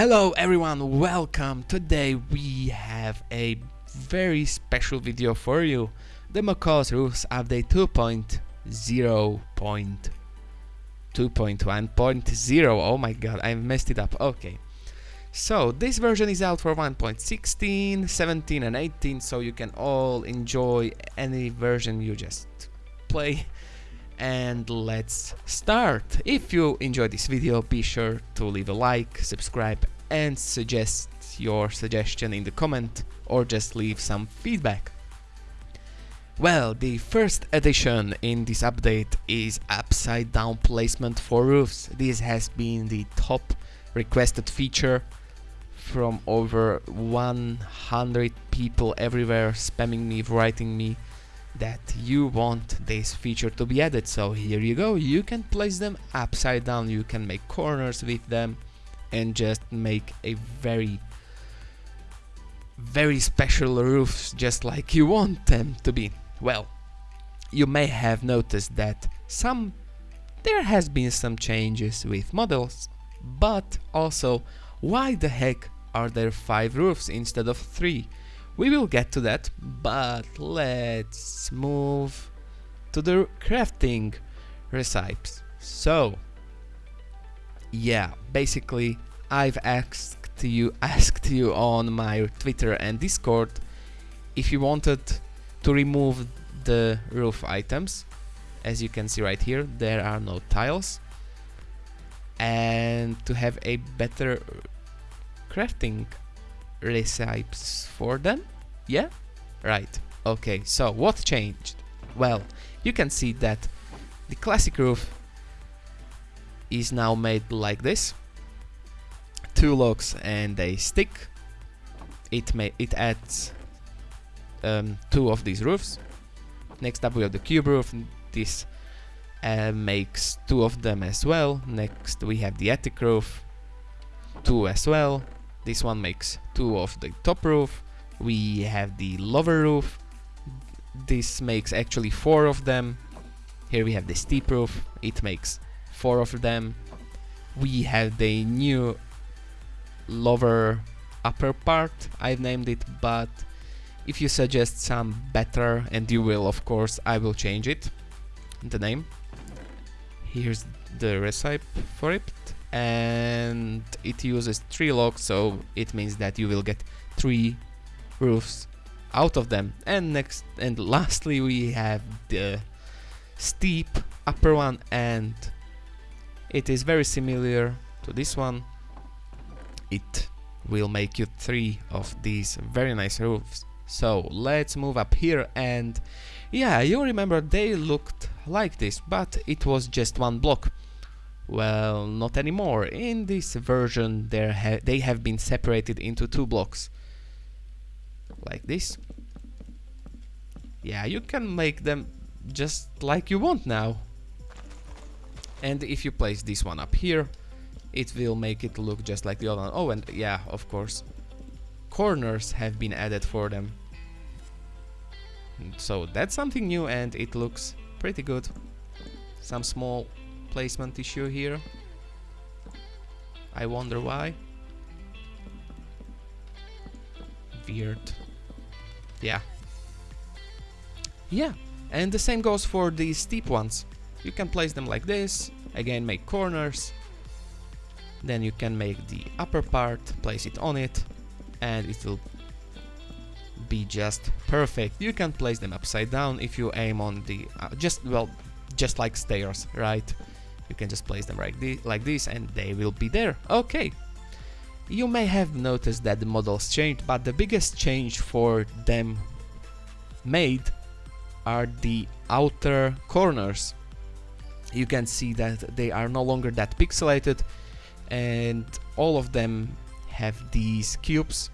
Hello everyone, welcome! Today we have a very special video for you. The Macaw's Roofs Update 2.0.2.1.0 Oh my god, I messed it up, okay. So, this version is out for 1.16, 17 and 18, so you can all enjoy any version you just play and let's start. If you enjoyed this video, be sure to leave a like, subscribe and suggest your suggestion in the comment or just leave some feedback. Well, the first addition in this update is upside down placement for roofs. This has been the top requested feature from over 100 people everywhere spamming me, writing me that you want this feature to be added. So here you go. You can place them upside down. You can make corners with them and just make a very very special roofs just like you want them to be. Well you may have noticed that some there has been some changes with models but also why the heck are there five roofs instead of three we will get to that, but let's move to the crafting recipes. So, yeah, basically I've asked you asked you on my Twitter and Discord if you wanted to remove the roof items. As you can see right here, there are no tiles. And to have a better crafting recipes for them? Yeah? Right. Okay, so what changed? Well, you can see that the classic roof is now made like this. Two logs and a stick. It may it adds um, two of these roofs. Next up we have the cube roof. This uh, makes two of them as well. Next we have the attic roof, two as well. This one makes two of the top roof. We have the lower roof. This makes actually four of them. Here we have the steep roof. It makes four of them. We have the new lower upper part. I've named it, but if you suggest some better, and you will of course, I will change it, the name. Here's the recipe for it and it uses three logs so it means that you will get three roofs out of them. And next and lastly we have the steep upper one and it is very similar to this one. It will make you three of these very nice roofs. So let's move up here and yeah you remember they looked like this but it was just one block well, not anymore. In this version, ha they have been separated into two blocks. Like this. Yeah, you can make them just like you want now. And if you place this one up here, it will make it look just like the other one. Oh, and yeah, of course, corners have been added for them. So that's something new and it looks pretty good. Some small placement issue here. I wonder why. Weird. Yeah. Yeah, and the same goes for the steep ones. You can place them like this, again make corners, then you can make the upper part, place it on it, and it will be just perfect. You can place them upside down if you aim on the, uh, just, well, just like stairs, right? You can just place them like, this, like this and they will be there. Okay. You may have noticed that the models changed, but the biggest change for them made are the outer corners. You can see that they are no longer that pixelated and all of them have these cubes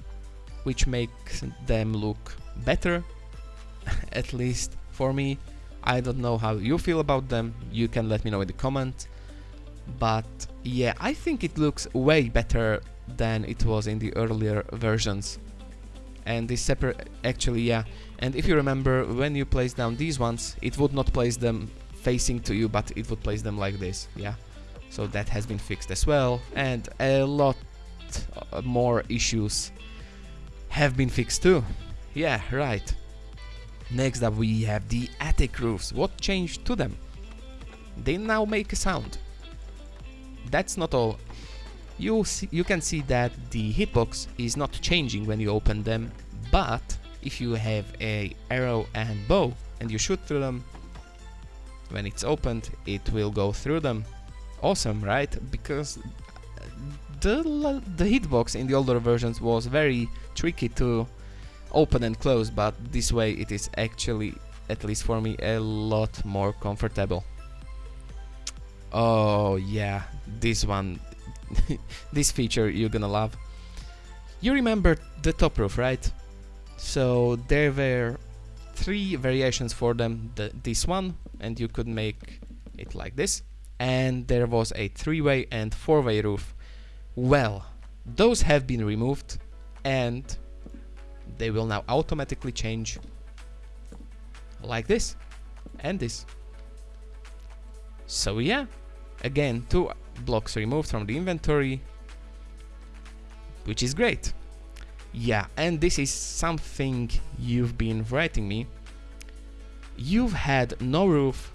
which makes them look better at least for me I don't know how you feel about them, you can let me know in the comment. But yeah, I think it looks way better than it was in the earlier versions. And this separate, actually yeah, and if you remember, when you place down these ones, it would not place them facing to you, but it would place them like this, yeah. So that has been fixed as well, and a lot uh, more issues have been fixed too. Yeah, right. Next up we have the attic roofs. What changed to them? They now make a sound. That's not all. You see, you can see that the hitbox is not changing when you open them, but if you have a arrow and bow and you shoot through them, when it's opened, it will go through them. Awesome, right? Because the, the hitbox in the older versions was very tricky to open and close, but this way it is actually, at least for me, a lot more comfortable. Oh yeah, this one, this feature you're gonna love. You remember the top roof, right? So there were three variations for them. The, this one, and you could make it like this. And there was a three-way and four-way roof. Well, those have been removed and they will now automatically change like this and this. So yeah, again, two blocks removed from the inventory, which is great. Yeah, and this is something you've been writing me. You've had no roof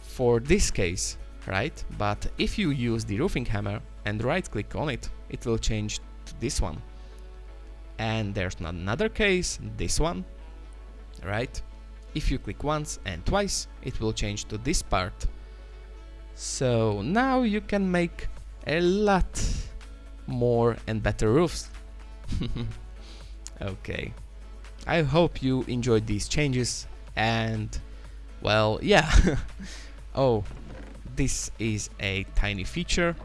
for this case, right? But if you use the roofing hammer and right click on it, it will change to this one. And there's not another case, this one, right? If you click once and twice, it will change to this part. So now you can make a lot more and better roofs. okay. I hope you enjoyed these changes and well, yeah. oh, this is a tiny feature.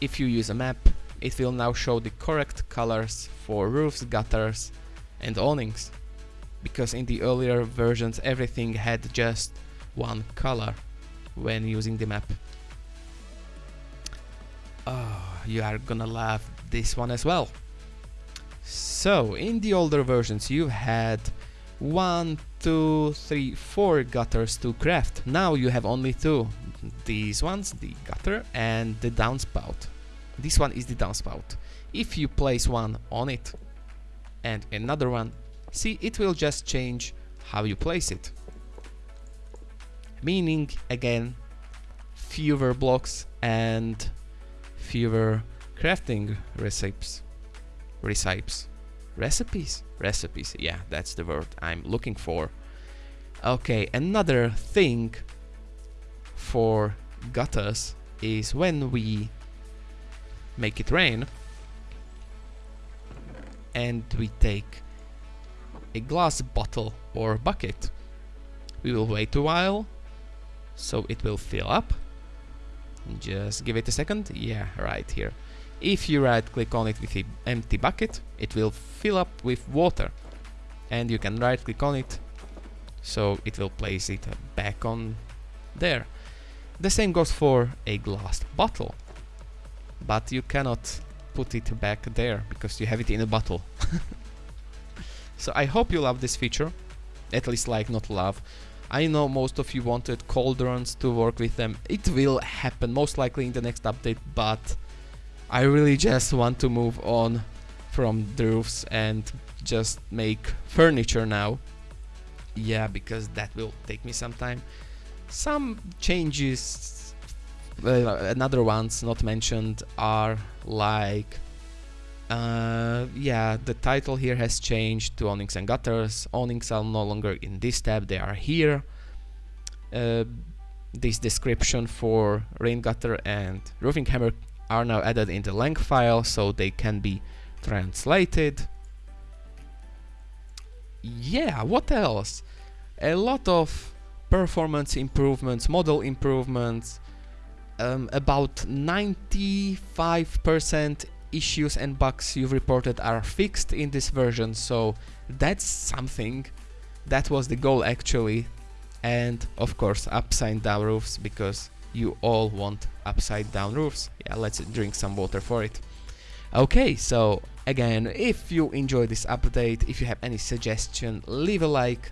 If you use a map, it will now show the correct colors for roofs, gutters and awnings. Because in the earlier versions everything had just one color when using the map. Oh, you are gonna love this one as well. So, in the older versions you had one, two, three, four gutters to craft. Now you have only two. These ones, the gutter and the downspout. This one is the downspout. If you place one on it and another one, see it will just change how you place it. Meaning again fewer blocks and fewer crafting recipes recipes. Recipes? Recipes yeah that's the word I'm looking for. Okay another thing for gutters is when we make it rain and we take a glass bottle or bucket. We will wait a while so it will fill up. Just give it a second. Yeah right here. If you right click on it with the empty bucket it will fill up with water. And you can right click on it so it will place it back on there. The same goes for a glass bottle but you cannot put it back there because you have it in a bottle so I hope you love this feature at least like not love I know most of you wanted cauldrons to work with them. It will happen most likely in the next update, but I really just want to move on from the roofs and just make furniture now. Yeah, because that will take me some time. Some changes, another ones not mentioned are like uh, yeah, the title here has changed to awnings and gutters. Awnings are no longer in this tab, they are here. Uh, this description for rain gutter and roofing hammer are now added in the lang file so they can be translated. Yeah, what else? A lot of performance improvements, model improvements, um, about 95% issues and bugs you've reported are fixed in this version, so that's something. That was the goal actually. And of course upside down roofs because you all want upside down roofs. Yeah, let's drink some water for it. Okay, so again, if you enjoyed this update, if you have any suggestion, leave a like,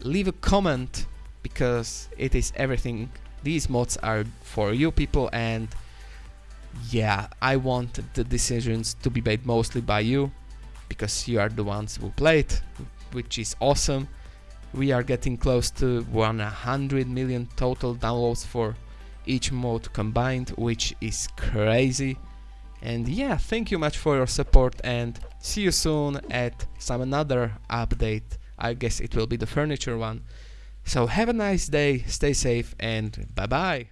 leave a comment because it is everything. These mods are for you people and yeah, I want the decisions to be made mostly by you because you are the ones who play it, which is awesome. We are getting close to 100 million total downloads for each mode combined, which is crazy. And yeah, thank you much for your support and see you soon at some another update. I guess it will be the furniture one. So have a nice day, stay safe and bye bye.